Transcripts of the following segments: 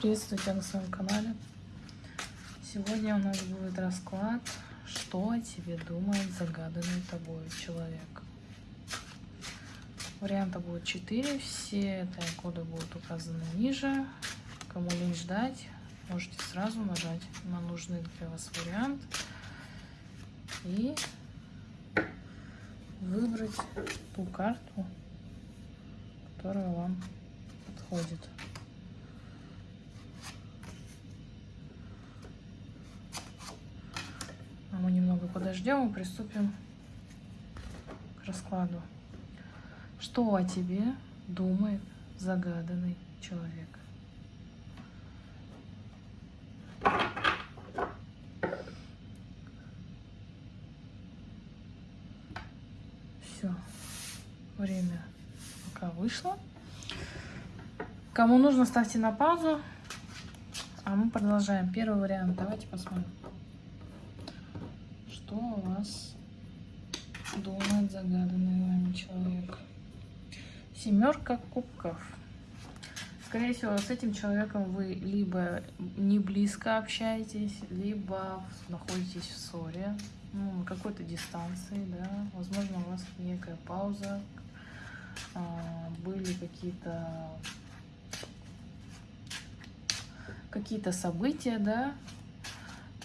Приветствую тебя на своем канале. Сегодня у нас будет расклад, что о тебе думает загаданный тобой человек. Варианта будет 4, все тайм-коды будут указаны ниже. Кому лень ждать, можете сразу нажать на нужный для вас вариант и выбрать ту карту, которая вам подходит. А мы немного подождем и приступим к раскладу. Что о тебе думает загаданный человек? Все, время пока вышло. Кому нужно, ставьте на паузу. А мы продолжаем. Первый вариант. Давайте посмотрим. Что у вас думает загаданный вами человек? Семерка кубков. Скорее всего, с этим человеком вы либо не близко общаетесь, либо находитесь в ссоре, ну, какой-то дистанции, да. Возможно, у вас некая пауза, а, были какие-то какие-то события, да,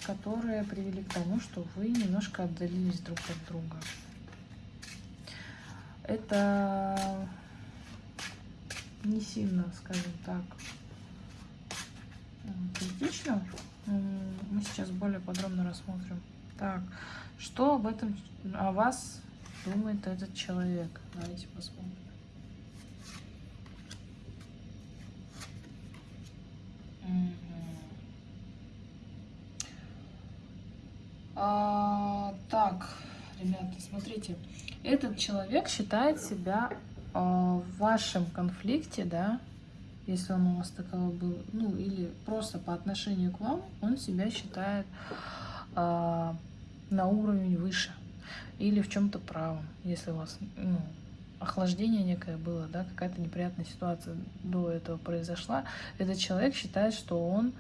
которые привели к тому, что вы немножко отдалились друг от друга. Это не сильно, скажем так, критично. Мы сейчас более подробно рассмотрим. Так, что об этом, о вас думает этот человек? Давайте посмотрим. А, так, ребята, смотрите, этот человек считает себя а, в вашем конфликте, да, если он у вас таковой был, ну или просто по отношению к вам, он себя считает а, на уровень выше или в чем-то правом, если у вас ну, охлаждение некое было, да, какая-то неприятная ситуация до этого произошла, этот человек считает, что он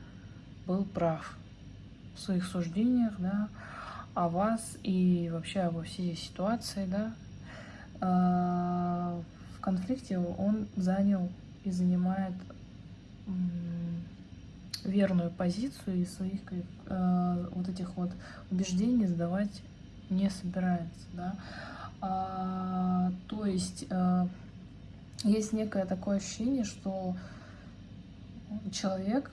был прав в своих суждениях, да, о вас и вообще обо всей ситуации, да. А, в конфликте он занял и занимает верную позицию и своих э, вот этих вот убеждений сдавать не собирается, да. А, то есть э, есть некое такое ощущение, что человек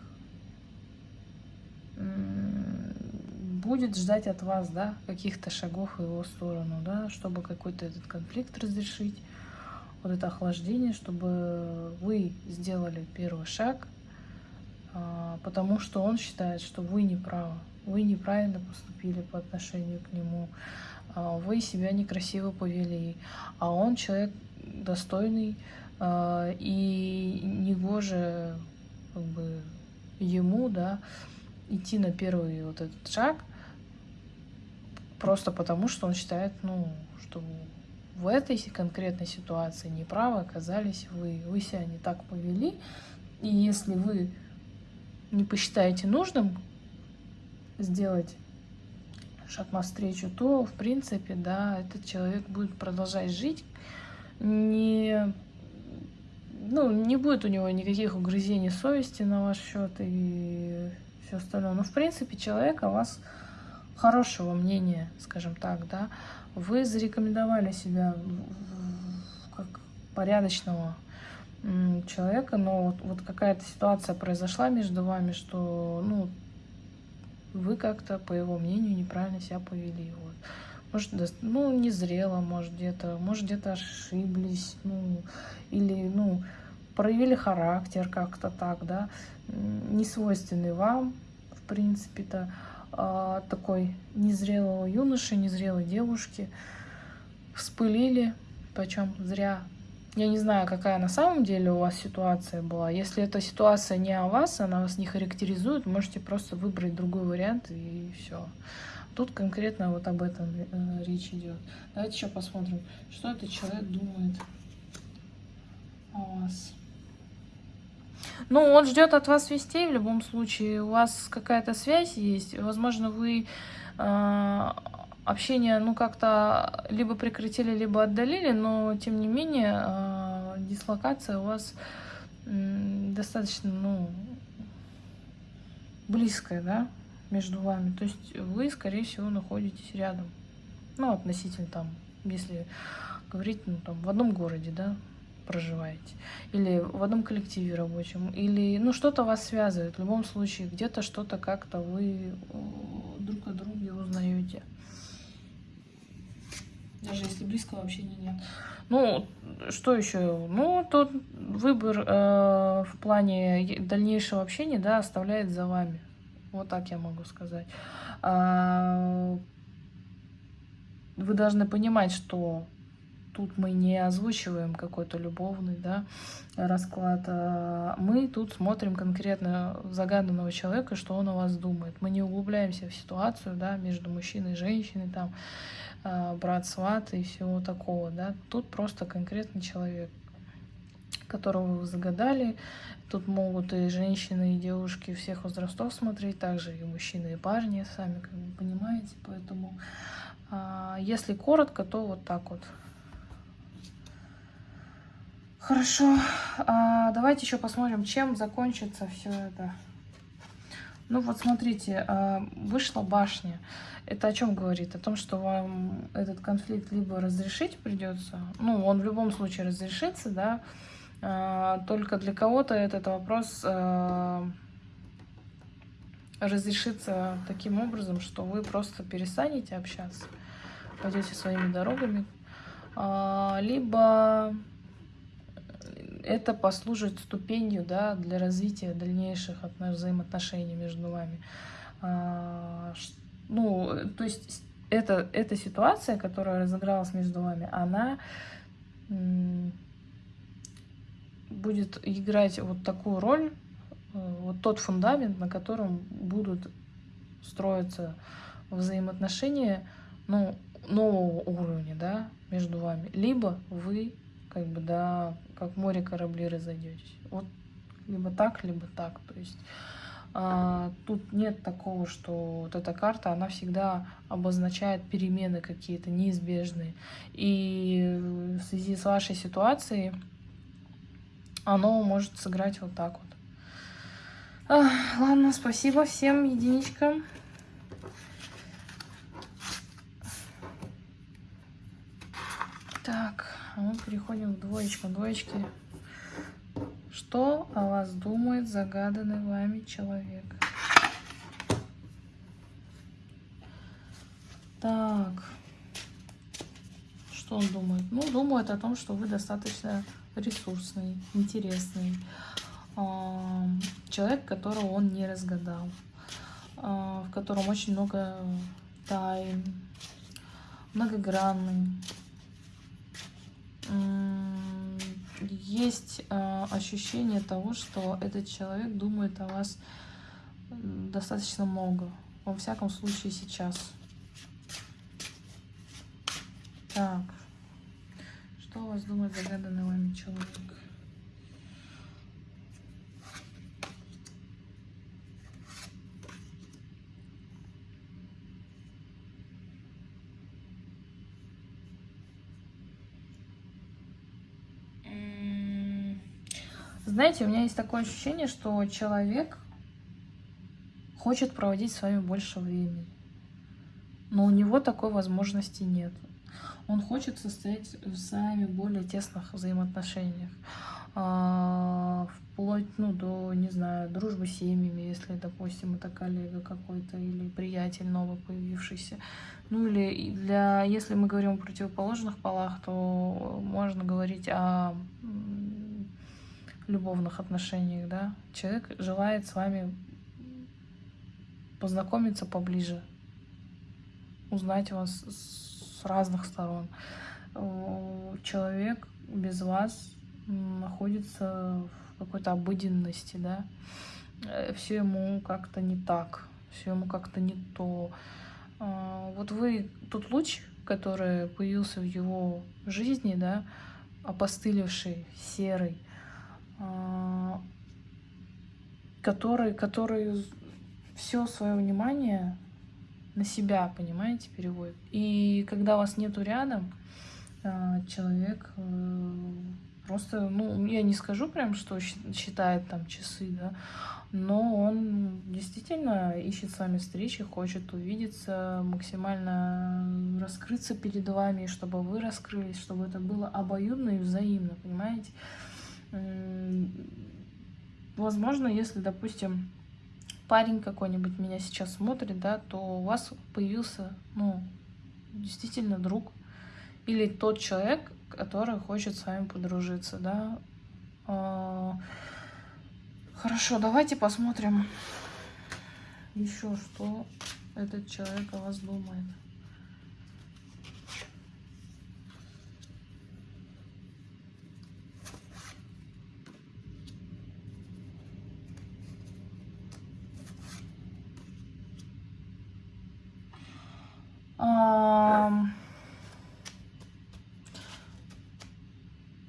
будет ждать от вас, да, каких-то шагов в его сторону, да, чтобы какой-то этот конфликт разрешить, вот это охлаждение, чтобы вы сделали первый шаг, а, потому что он считает, что вы не правы, вы неправильно поступили по отношению к нему, а, вы себя некрасиво повели, а он человек достойный, а, и негоже как бы ему, да, идти на первый вот этот шаг, просто потому, что он считает, ну, что в этой конкретной ситуации неправы оказались вы, вы себя не так повели, и если вы не посчитаете нужным сделать шаг навстречу, то, в принципе, да, этот человек будет продолжать жить, не, ну, не будет у него никаких угрызений совести на ваш счет и все остальное. Но, в принципе, человек о вас хорошего мнения, скажем так, да, вы зарекомендовали себя как порядочного человека, но вот, вот какая-то ситуация произошла между вами, что, ну, вы как-то, по его мнению, неправильно себя повели. Вот. Может, ну, не зрело, может, где-то, может, где-то ошиблись, ну, или, ну, проявили характер как-то так, да, не свойственный вам, в принципе-то, такой незрелого юноши, незрелой девушки, вспылили, причем зря. Я не знаю, какая на самом деле у вас ситуация была. Если эта ситуация не о вас, она вас не характеризует, можете просто выбрать другой вариант и все. Тут конкретно вот об этом э, речь идет. Давайте еще посмотрим, что этот человек думает о вас. Ну, он ждет от вас вестей в любом случае. У вас какая-то связь есть. Возможно, вы э, общение, ну, как-то либо прекратили, либо отдалили, но, тем не менее, э, дислокация у вас э, достаточно, ну, близкая, да, между вами. То есть вы, скорее всего, находитесь рядом. Ну, относительно там, если говорить, ну, там, в одном городе, да, проживаете, или в одном коллективе рабочем, или, ну, что-то вас связывает. В любом случае, где-то что-то как-то вы друг о друге узнаете. Даже если близкого общения нет. Ну, что еще? Ну, тот выбор э, в плане дальнейшего общения, да, оставляет за вами. Вот так я могу сказать. А, вы должны понимать, что тут мы не озвучиваем какой-то любовный да, расклад. А мы тут смотрим конкретно загаданного человека, что он о вас думает. Мы не углубляемся в ситуацию да, между мужчиной и женщиной, там, а, брат, сват и всего такого. Да. Тут просто конкретный человек которого вы загадали. Тут могут и женщины, и девушки всех возрастов смотреть, также и мужчины, и парни, сами как бы понимаете. Поэтому, а, если коротко, то вот так вот. Хорошо, а, давайте еще посмотрим, чем закончится все это. Ну вот смотрите, а, вышла башня. Это о чем говорит? О том, что вам этот конфликт либо разрешить придется, ну он в любом случае разрешится, да, а, только для кого-то этот вопрос а, разрешится таким образом, что вы просто перестанете общаться, пойдете своими дорогами, либо это послужит ступенью да, для развития дальнейших взаимоотношений между вами. А, ну, то есть это, эта ситуация, которая разыгралась между вами, она будет играть вот такую роль, э, вот тот фундамент, на котором будут строиться взаимоотношения ну, нового уровня да, между вами. Либо вы как бы, да, как море корабли разойдетесь. Вот либо так, либо так. То есть а, тут нет такого, что вот эта карта, она всегда обозначает перемены какие-то неизбежные. И в связи с вашей ситуацией оно может сыграть вот так вот. А, ладно, спасибо всем единичкам. Так мы переходим к двоечкам. Двоечки. Что о вас думает загаданный вами человек? Так. Что он думает? Ну, думает о том, что вы достаточно ресурсный, интересный. Человек, которого он не разгадал. А, в котором очень много тайн. Многогранный есть э, ощущение того, что этот человек думает о вас достаточно много. Во всяком случае сейчас. Так. Что у вас думает загаданный вами человек? Знаете, у меня есть такое ощущение, что человек хочет проводить с вами больше времени. Но у него такой возможности нет. Он хочет состоять с вами в более тесных взаимоотношениях. А, вплоть ну, до, не знаю, дружбы с семьями, если, допустим, это коллега какой-то или приятель новый появившийся. Ну или для, если мы говорим о противоположных полах, то можно говорить о любовных отношениях, да, человек желает с вами познакомиться поближе, узнать вас с разных сторон. Человек без вас находится в какой-то обыденности, да, э, все ему как-то не так, все ему как-то не то. А, вот вы, тот луч, который появился в его жизни, да, опостылевший, серый, который, который все свое внимание на себя, понимаете, переводит. И когда вас нету рядом, а, человек э, просто, ну, я не скажу прям, что считает там часы, да, но он действительно ищет с вами встречи, хочет увидеться, максимально раскрыться перед вами, чтобы вы раскрылись, чтобы это было обоюдно и взаимно, понимаете? Возможно, если, допустим, парень какой-нибудь меня сейчас смотрит, да, то у вас появился, ну, действительно друг или тот человек, который хочет с вами подружиться, да. А, хорошо, давайте посмотрим еще, что этот человек о вас думает.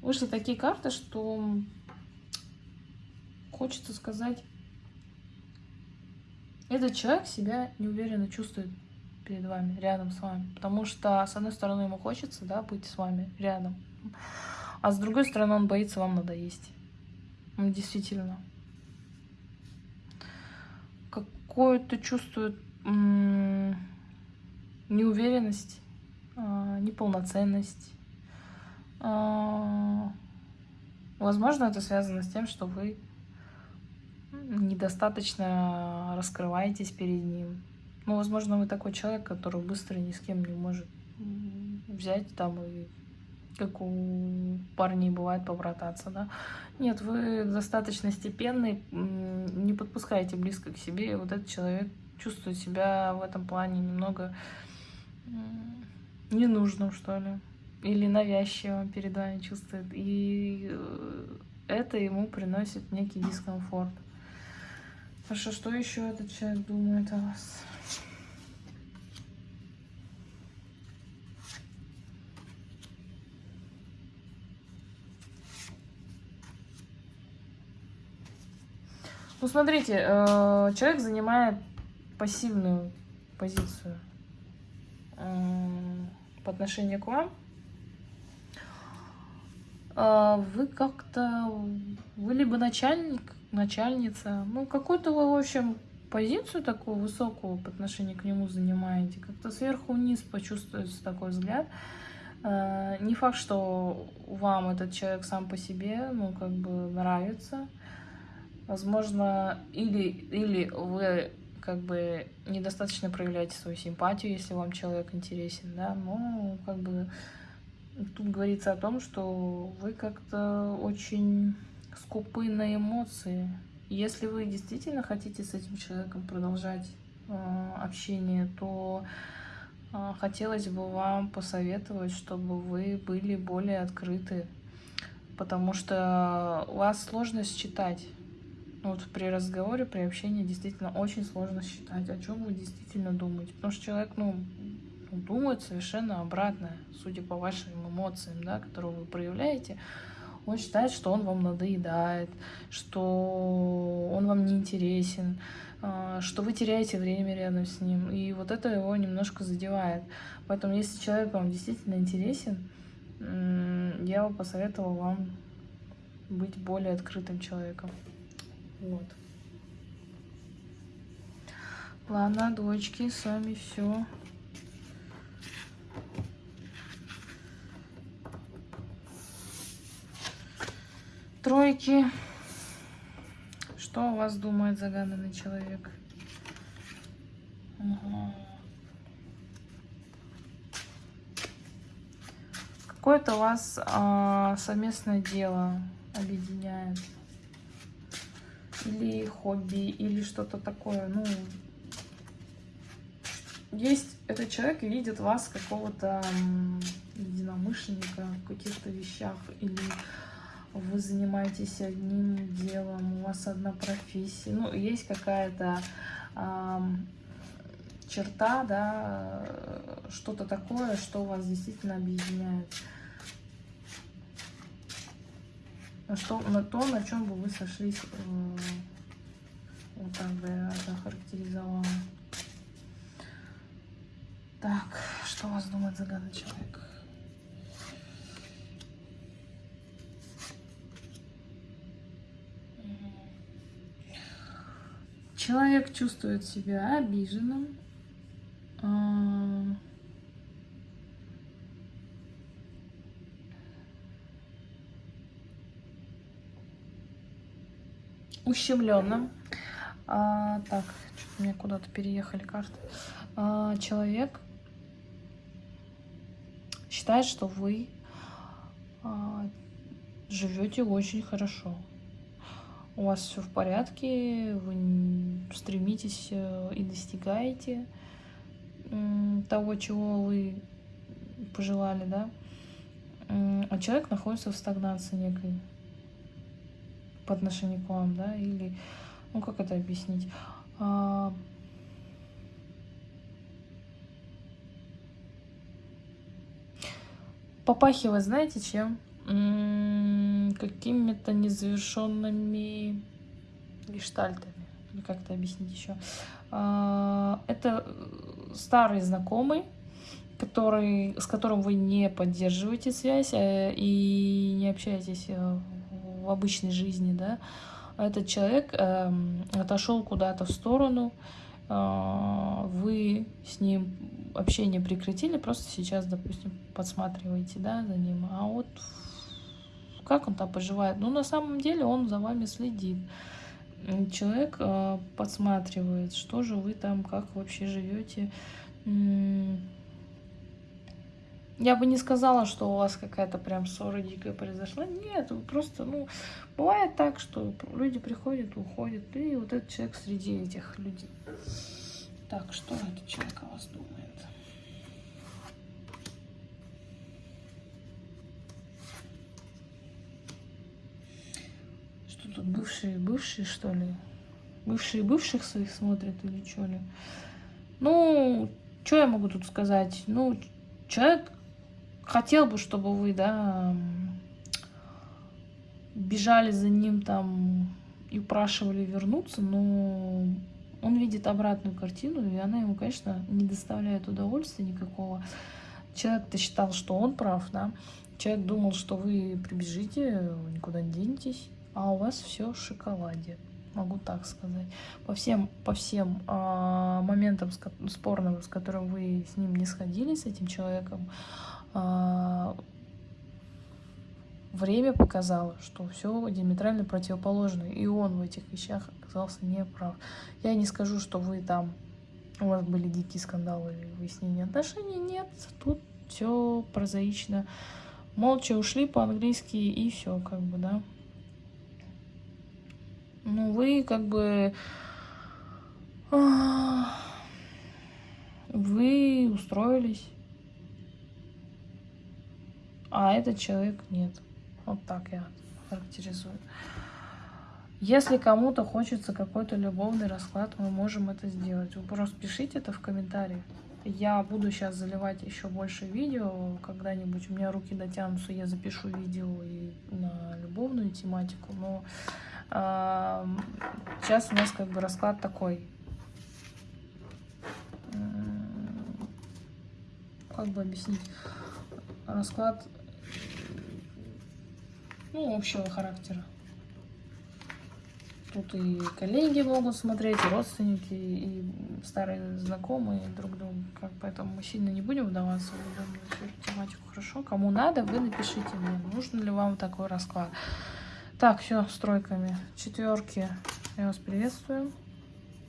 Вышли такие карты, что хочется сказать, этот человек себя неуверенно чувствует перед вами, рядом с вами. Потому что, с одной стороны, ему хочется да, быть с вами рядом, а с другой стороны, он боится вам надоесть. Он действительно. Какую-то чувствует неуверенность, а, неполноценность. А, возможно, это связано с тем, что вы недостаточно раскрываетесь перед ним. Ну, возможно, вы такой человек, который быстро ни с кем не может взять там и как у парней бывает побрататься, да. Нет, вы достаточно степенный, не подпускайте близко к себе, и вот этот человек чувствует себя в этом плане немного ненужным, что ли, или навязчивым перед вами чувствует, и э, это ему приносит некий дискомфорт. Хорошо, что еще этот человек думает о вас? Ну, смотрите, э, человек занимает пассивную позицию по отношению к вам, а, вы как-то, вы либо начальник, начальница, ну, какую-то вы, в общем, позицию такую высокую по отношению к нему занимаете, как-то сверху вниз почувствуется такой взгляд. А, не факт, что вам этот человек сам по себе, ну, как бы нравится. Возможно, или, или вы как бы недостаточно проявляете свою симпатию, если вам человек интересен, да, но как бы тут говорится о том, что вы как-то очень скупы на эмоции. Если вы действительно хотите с этим человеком продолжать э, общение, то э, хотелось бы вам посоветовать, чтобы вы были более открыты, потому что у вас сложно считать вот при разговоре, при общении действительно очень сложно считать, о чем вы действительно думаете. Потому что человек, ну, думает совершенно обратное, судя по вашим эмоциям, да, которые вы проявляете. Он считает, что он вам надоедает, что он вам не интересен, а, что вы теряете время рядом с ним. И вот это его немножко задевает. Поэтому, если человек вам действительно интересен, я бы посоветовала вам быть более открытым человеком. Вот. Ладно, дочки, с вами все. Тройки. Что у вас думает загаданный человек? Угу. Какое-то у вас а, совместное дело объединяет или хобби, или что-то такое. Ну, есть этот человек видит вас какого-то единомышленника в каких-то вещах, или вы занимаетесь одним делом, у вас одна профессия, ну, есть какая-то э, черта, да, что-то такое, что вас действительно объединяет. Что, на то, на чем бы вы сошлись э, Вот так бы я это охарактеризовала. Так, что у вас думает загадный человек? Человек чувствует себя обиженным. Ущемленным. А, так, что-то меня куда-то переехали карты. А, человек считает, что вы а, живете очень хорошо. У вас все в порядке, вы стремитесь э, и достигаете того, чего вы пожелали, да. А человек находится в стагнации некой по отношению к вам, да, или, ну, как это объяснить? А... Попахивает, знаете, чем? Какими-то незавершенными гештальтами. Или как это объяснить еще? А, это старый знакомый, который, с которым вы не поддерживаете связь э, и не общаетесь э, в обычной жизни, да, этот человек э, отошел куда-то в сторону, э, вы с ним общение прекратили, просто сейчас, допустим, подсматриваете, да, за ним, а вот как он там поживает? Ну, на самом деле он за вами следит. Человек э, подсматривает, что же вы там, как вообще живете, я бы не сказала, что у вас какая-то прям ссора дикая произошла. Нет, просто, ну, бывает так, что люди приходят, уходят, и вот этот человек среди этих людей. Так, что этот человек о вас думает? Что тут, бывшие, бывшие, что ли? Бывшие бывших своих смотрят или что ли? Ну, что я могу тут сказать? Ну, человек хотел бы, чтобы вы, да, бежали за ним там и упрашивали вернуться, но он видит обратную картину, и она ему, конечно, не доставляет удовольствия никакого. Человек-то считал, что он прав, да. Человек думал, что вы прибежите, никуда не денетесь, а у вас все в шоколаде. Могу так сказать. По всем, по всем а, моментам спорным, с которым вы с ним не сходили, с этим человеком, время показало, что все диаметрально противоположно, и он в этих вещах оказался неправ. Я не скажу, что вы там, у вас были дикие скандалы или выяснения отношений, нет, тут все прозаично. Молча ушли по-английски и все, как бы, да. Ну, вы как бы... А, вы устроились а этот человек нет. Вот так я характеризую. Если кому-то хочется какой-то любовный расклад, мы можем это сделать. Вы просто пишите это в комментариях. Я буду сейчас заливать еще больше видео. Когда-нибудь у меня руки дотянутся, я запишу видео и на любовную тематику. Но э, сейчас у нас как бы расклад такой. Как бы объяснить? Расклад ну, общего характера. Тут и коллеги могут смотреть, и родственники, и старые знакомые друг друга. Как, поэтому мы сильно не будем вдаваться в любую тематику. Хорошо? Кому надо, вы напишите мне, нужен ли вам такой расклад. Так, все, с тройками. Четверки. Я вас приветствую.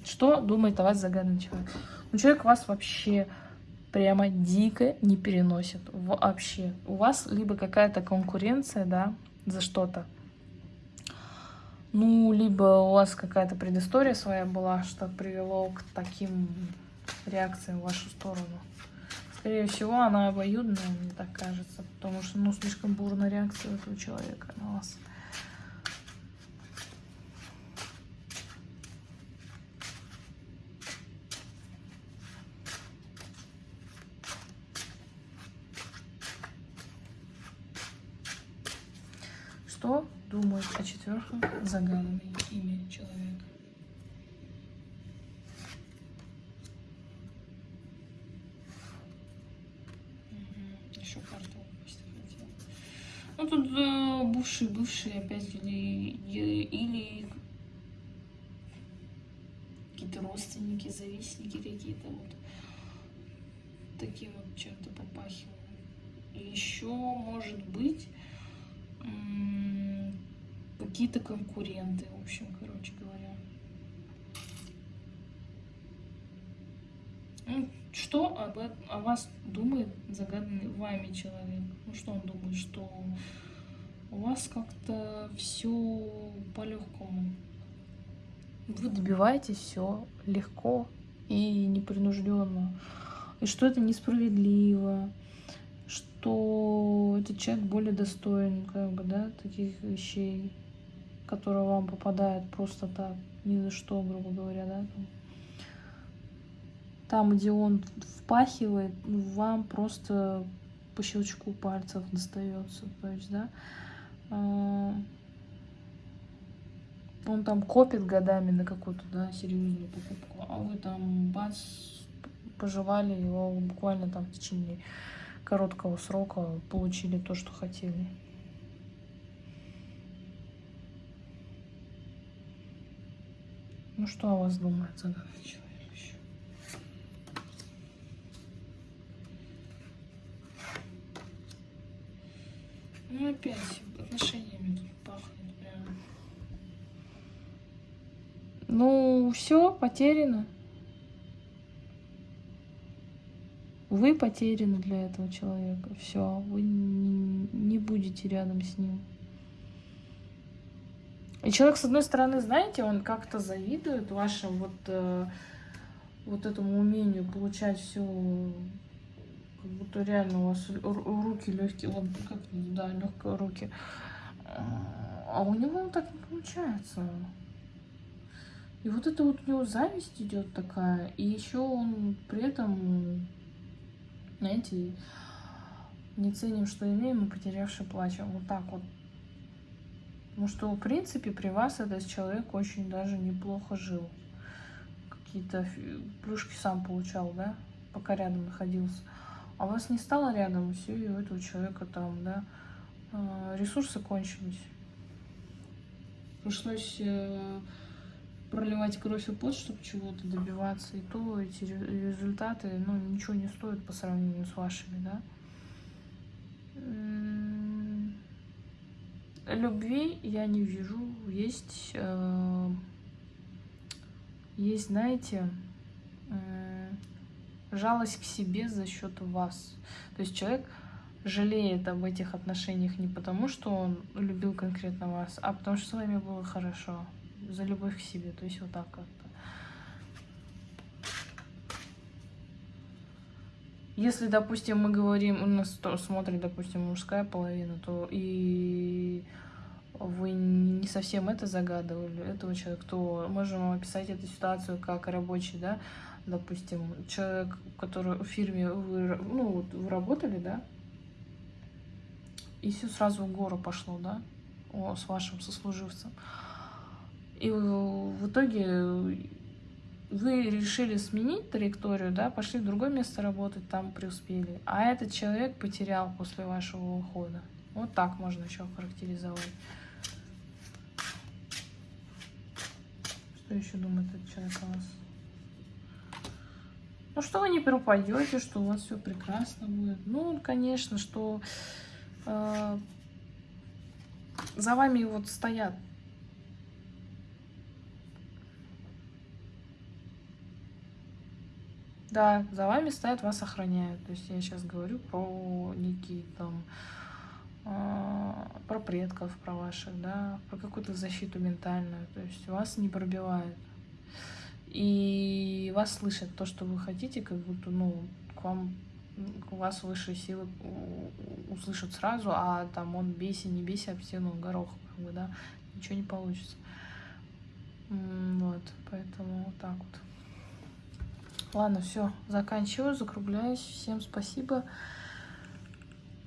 Что думает о вас загадный человек? Ну, человек вас вообще прямо дико не переносит. Вообще. У вас либо какая-то конкуренция, да, за что-то. Ну, либо у вас какая-то предыстория своя была, что привело к таким реакциям в вашу сторону. Скорее всего, она обоюдная, мне так кажется, потому что, ну, слишком бурная реакция у этого человека на вас. Что думает о четвертом загаданное имя человека? Еще карту выпустить хотела. Ну тут э, бывшие, бывшие опять или, или какие-то родственники, завистники какие-то вот такие вот чем-то попахивают. Еще может быть какие-то конкуренты, в общем, короче говоря. Ну, что об, о вас думает загаданный вами человек? Ну, что он думает, что у вас как-то все по-легкому. Вы добиваетесь все легко и непринужденно. И что это несправедливо, что этот человек более достоин, как бы, да, таких вещей, которые вам попадают просто так, ни за что, грубо говоря, да. Там, где он впахивает, вам просто по щелчку пальцев достается. То есть, да, а, он там копит годами на какую-то, да, серьезную покупку, а вы там бац, пожевали его буквально там в течение короткого срока, получили то, что хотели. Ну что о вас думает загадочный человек еще? Ну опять отношениями тут пахнет прям. Ну все, потеряно. Вы потеряны для этого человека. Все, вы не будете рядом с ним. И человек, с одной стороны, знаете, он как-то завидует вашему вот, э, вот этому умению получать все, как будто реально у вас руки легкие, вот как, да, легкие руки. А у него так не получается. И вот это вот у него зависть идет такая, и еще он при этом знаете, не ценим, что имеем, и потерявший плачем. Вот так вот. Потому что, в принципе, при вас этот человек очень даже неплохо жил. Какие-то плюшки сам получал, да, пока рядом находился. А вас не стало рядом, все, и у этого человека там, да, а, ресурсы кончились. Пришлось э, проливать кровь и пот, чтобы чего-то добиваться, и то эти результаты, ну, ничего не стоят по сравнению с вашими, да. Любви я не вижу, есть, э, есть, знаете, э, жалость к себе за счет вас. То есть человек жалеет об этих отношениях не потому, что он любил конкретно вас, а потому что с вами было хорошо за любовь к себе. То есть вот так как-то. Если, допустим, мы говорим, у нас смотрит, допустим, мужская половина, то и вы не совсем это загадывали, этого человека, то можем описать эту ситуацию как рабочий, да, допустим, человек, который в фирме, вы, ну, вы работали, да, и все сразу в гору пошло, да, о, с вашим сослуживцем. И в итоге вы решили сменить траекторию, да, пошли в другое место работать, там преуспели. А этот человек потерял после вашего ухода. Вот так можно еще характеризовать. Что еще думает этот человек о вас? Ну, что вы не пропадете, что у вас все прекрасно будет. Ну, конечно, что э, за вами вот стоят Да, за вами стоят, вас охраняют. То есть я сейчас говорю про некие там, э, про предков, про ваших, да, про какую-то защиту ментальную. То есть вас не пробивают. И вас слышат то, что вы хотите, как будто, ну, к вам, у вас высшие силы услышат сразу, а там он бейся, не бейся об стену горох, как бы, да, ничего не получится. Вот, поэтому вот так вот. Ладно, все, заканчиваю, закругляюсь. Всем спасибо.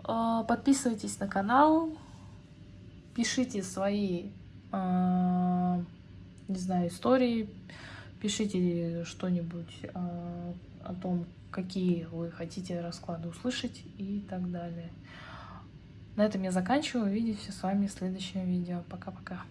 А, подписывайтесь на канал, пишите свои, а, не знаю, истории, Пишите что-нибудь а, о том, какие вы хотите расклады услышать и так далее. На этом я заканчиваю. Увидимся с вами в следующем видео. Пока-пока.